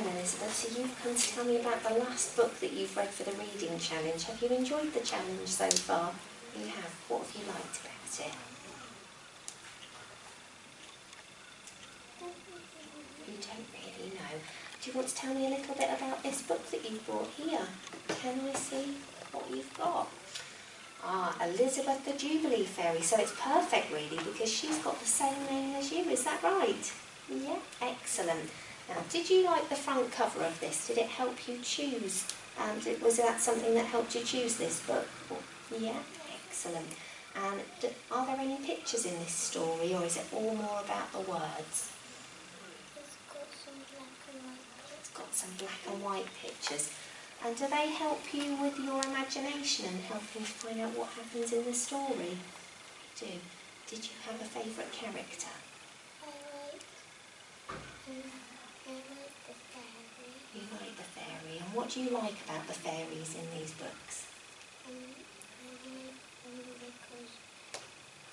Elizabeth, so you've come to tell me about the last book that you've read for the reading challenge. Have you enjoyed the challenge so far? You have. What have you liked about it? You don't really know. Do you want to tell me a little bit about this book that you've brought here? Can I see what you've got? Ah, Elizabeth the Jubilee Fairy. So it's perfect really because she's got the same name as you, is that right? Yeah, excellent. Now, did you like the front cover of this? Did it help you choose? Um, did, was that something that helped you choose this book? Yeah, excellent. And do, are there any pictures in this story or is it all more about the words? It's got some black and white. It's got some black and white white pictures. And do they help you with your imagination and help you find out what happens in the story? They do. Did you have a favourite character? I like, um, Fairy. You like the fairy. And what do you like about the fairies in these books? Because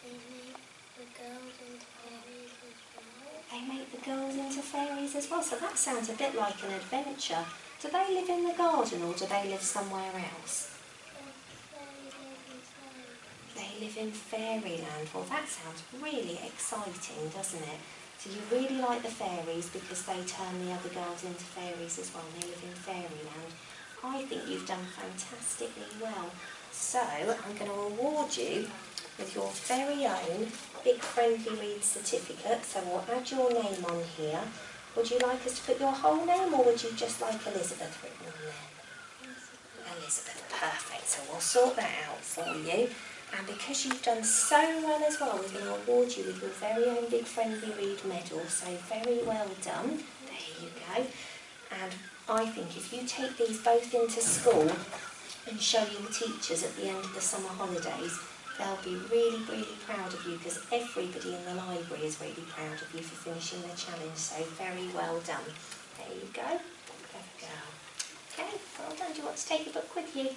they make the girls into fairies as well. They make the girls into fairies as well. So that sounds a bit like an adventure. Do they live in the garden or do they live somewhere else? They live in fairyland. Well, that sounds really exciting, doesn't it? So you really like the fairies because they turn the other girls into fairies as well. They live in fairyland. I think you've done fantastically well. So I'm going to reward you with your very own Big Friendly Read certificate. So we'll add your name on here. Would you like us to put your whole name or would you just like Elizabeth written on there? Elizabeth, perfect. So we'll sort that out for you. And because you've done so well as well, we're going to award you with your very own Big Friendly Read medal. So very well done. There you go. And I think if you take these both into school and show your teachers at the end of the summer holidays, they'll be really, really proud of you because everybody in the library is really proud of you for finishing the challenge. So very well done. There you go. Clever girl. Okay, well done. Do you want to take a book with you?